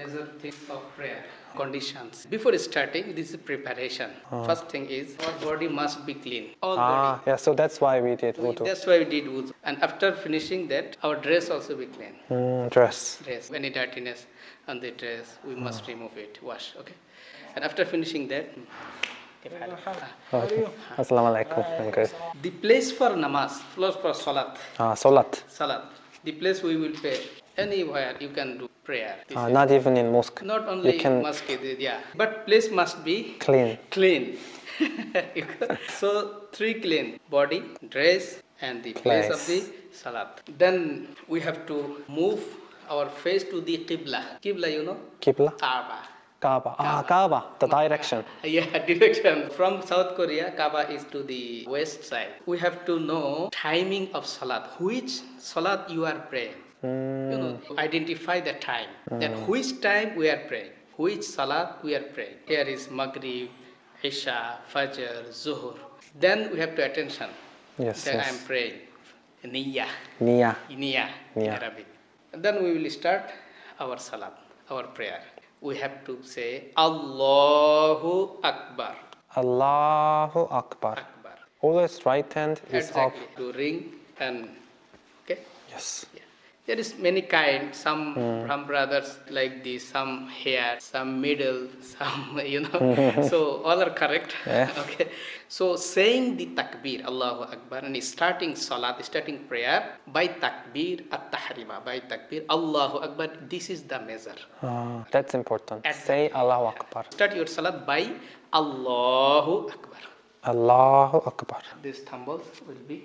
major things of prayer. Conditions. Before starting, this is preparation. First thing is our body must be clean. All Ah, body. yeah, so that's why we did wudu. That's why we did wudu. And after finishing that, our dress also be clean. Mm, dress. Dress. Any dirtiness on the dress, we must remove it. Wash. Okay. And after finishing that, Okay. Assalamualaikum. I'm good. the place for namaz, place for salat, Ah, salat. salat. The place we will pray. Anywhere you can do prayer. Ah, not even in mosque. Not only can- masjid, yeah. But place must be Clean. clean. so three clean body, dress, and the place, of the salat. Then we have to move our face to the qibla. Qibla, you know, Qibla. Kaaba. Kaaba. Ah, Kaaba. The direction. Yeah, direction. From South Korea, Kaaba is to the west side. We have to know timing of salat. Which salat you are praying. Hmm. You know, identify the time. Then hmm. which time we are praying. Which salat we are praying. Here is Maghrib, Isha, Fajr, Zuhur. Then we have to attention. Yes, Then I am praying. Niyah. Nia. Niyah in Arabic. Then we will start our salat, our prayer. We have to say Allahu Akbar. Allahu Akbar. Akbar. Always right hand is up. Exactly. To ring and okay. Yes. Yeah. There is many kind. Some Hmm. from brothers like this, some hair, some middle, some you know. so all are correct. Yeah. okay. So saying the takbir, Allahu Akbar, and starting salat, starting prayer by takbir at tahrima, by takbir, Allahu Akbar. This is the measure. Ah, that's important. At- Say Allahu Akbar. Start your salat by Allahu Akbar. Allahu Akbar. These thumbles will be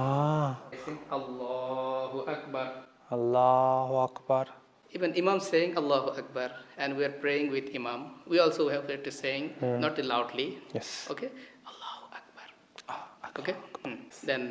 Ah, I think Allahu Akbar. Allahu Akbar. Even Imam saying Allahu Akbar and we are praying with Imam, we also have to saying not loudly. Yes. Okay? Allahu Akbar. Okay? Hmm. Then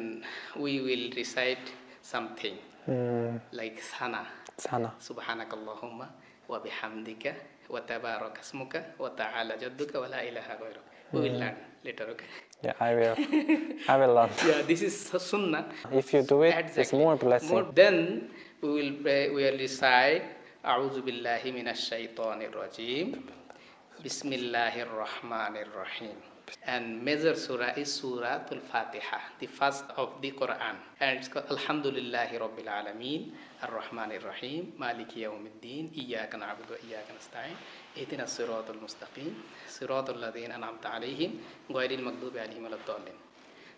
we will recite something Mm, like Sana. sana. Subhanakallahumma wa bihamdika wa tabaraka asmuka wa ta'ala jadduka wa la ilaha ghairuk. We will learn later, okay? Yeah, I will. I will learn. Yeah, this is sunnah. If you do it, it's Exactly. more blessing. More, then we will pray, we will recite أعوذ بالله من الشيطان الرجيم بسم الله الرحمن الرحيم and major surah is Surah Al-Fatiha, the first of the Quran. And it's called Alhamdulillahi Rabbil Alameen, Ar-Rahman Ar-Rahim, Maliki Yawmiddin, Iyaka na'budu wa iyaka nasta'in, Ihdina Siratul Mustaqim, Siratul Ladhin An'amta Alayhim, Ghairil Maghdubi Alayhim Waladdallin.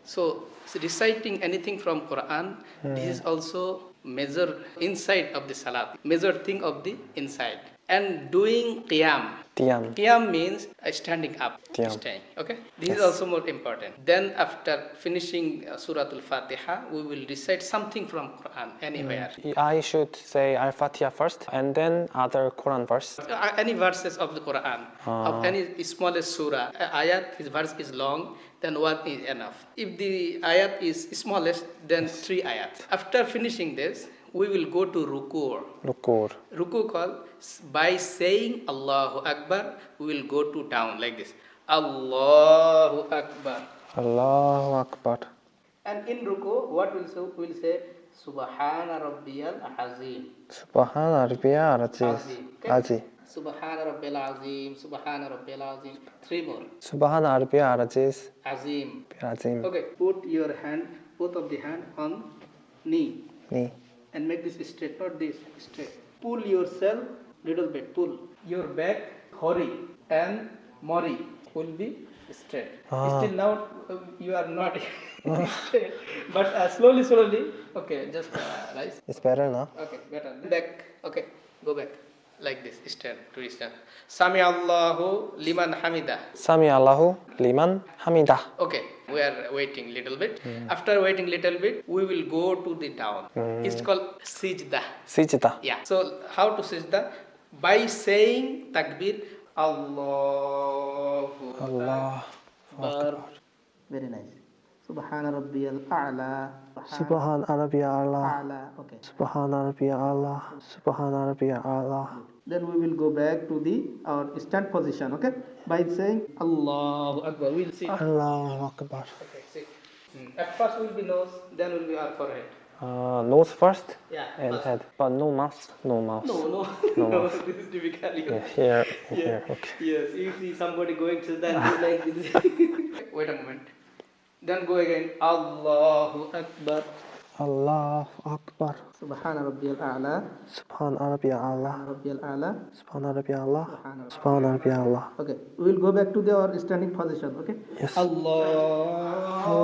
So, so reciting anything from Quran, hmm. this is also major inside of the salat, major thing of the inside. And doing qiyam. Tiam. Qiyam means uh, standing up, Qiyam. staying. Okay, this is also more important. Then after finishing uh, Surah Al-Fatiha, we will recite something from Quran anywhere. I should say Al Fatiha first and then other Quran verse. Uh, any verses of the Quran, of any smallest surah, uh, ayat, his verse is long, then one is enough. If the ayat is smallest, then three ayat. After finishing this, we will go to ruku. Rukur. Ruku call by saying Allahu Akbar, we will go to down like this. Allahu Akbar. Allahu Akbar. And in ruku, what will say? We'll say Subhana Rabbiyal Azim. Subhana Rabbiyal. Azim. Aziz. Subhana Rabbil Azim. Subhana Rabbil Azim. Three more. Subhana Rabbiyal Aziz. Azim. Azim. Okay. Put your hand, both of the hand on knee, Ni. And make this straight. Not this straight. Pull yourself little bit. Pull your back. Hori and mori will be straight. Ah. Still now uh, you are not straight, but uh, slowly, slowly. Okay, just uh, rise. It's better now. Okay, better. Back. Okay, go back. Like this. Stand. To stand. Sami Allahu liman hamida. Sami Allahu liman hamidah. Okay, we are waiting little bit. Hmm. After waiting little bit, we will go to the down. Hmm. It's called sijda. Sijda. Yeah. So how to sijda? By saying takbir, Allahu Allah. Akbar. Very nice. Subhana Rabbiyal A'la. Subhan Rabbiyal Allah. A'la. Okay. Subhana Rabbiyal Allah. Subhana Rabbiyal Allah. Then we will go back to the our stand position. Okay. By saying Allahu Akbar, we'll see. Allahu Akbar. Okay, see. At first will be nose, then will be our forehead. Uh, nose first Yeah. and first. head, but no mouth. No mouth. No, no, No. no. This is typical. Yeah, here, here. Okay. Yes, you see somebody going to then do like this. Wait a moment. Then go again. Allahu Akbar. Allah Akbar. Subhana Rabbiyal A'la. Subhan Rabbi Allah. Rabbiyal A'la. Subhan Rabbi Allah. Subhan Rabbi Allah. Okay, we will go back to the our standing position. Okay. Yes. Allahu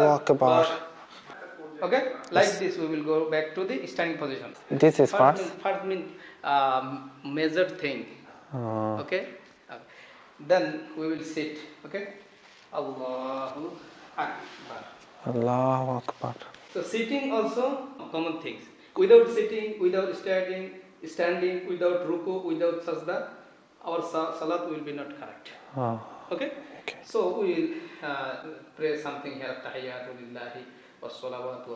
Akbar. Okay, like this we will go back to the standing position. This is First fast. mean, first mean um, measured thing. Uh, Okay. Then we will sit. Okay. Allahu Akbar. Allahu Akbar. So sitting also common things. Without sitting, without standing, standing, without ruku, without sajda, our sa- salat will be not correct. Uh, Okay? Okay. So we will uh, pray something here. Tahiyyatu lillahi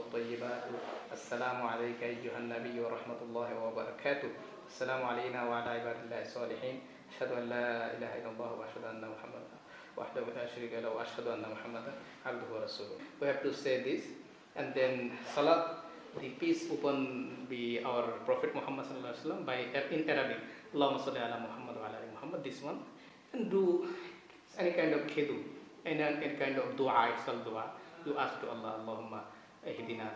wattayyibatu. Assalamu alayka ayyuhan nabiyyu wa rahmatullahi wa barakatuh. Assalamu alayna wa ala ibadillahi salihin. Ashhadu an la ilaha illallah wa Muhammadan wahdahu la sharika lahu wa ashhadu anna Muhammadan abduhu wa rasuluh. We have to say this and then salat the peace upon be our Prophet Muhammad sallallahu alaihi wasallam by in Arabic. Allahumma salli ala Muhammad wa ala ali Muhammad. This one and do any kind of khidu, any, any kind of dua, itself dua. You ask to Allah, Allahumma ihdina,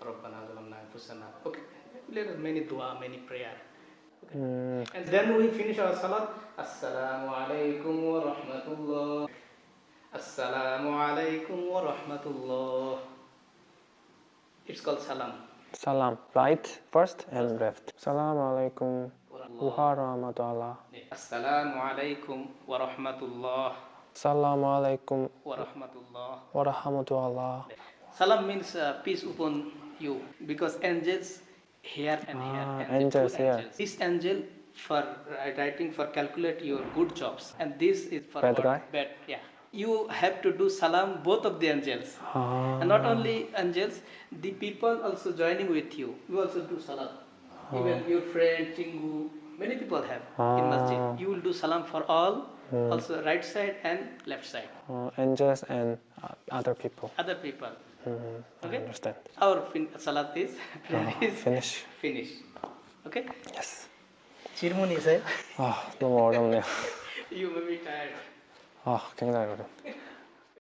Rabbana zalamna anfusana. Okay, there are many dua, many prayer. mm, And then we finish our salat. Assalamu alaikum wa rahmatullah. Assalamu alaikum wa rahmatullah. It's called salam. salam. Right first and left. Salam alaikum wa rahmatullah. Assalamu alaikum wa rahmatullah Salam alaikum wa rahmatullah. wa rahmatullah. Salam means uh, peace upon you because angels here and Ah, here. and angels here. angels. This angel for writing for calculate your good jobs and this is for Bad guy? Bad, yeah You have to do salam both of the angels. Ah, And not only angels, the people also joining with you. You also do salam. Even your friend, Chingu, many people have in Ah. masjid. You will do salam for all, also right side and left side. uh, angels and uh, other people. Other people. Mm, I Okay. understand. Our fin- salat is, prayer Uh, is finish. finished. Okay? Yes. 질문이세요? 아, 너무 어렵네요. You may be tired. 아, 굉장히 어렵.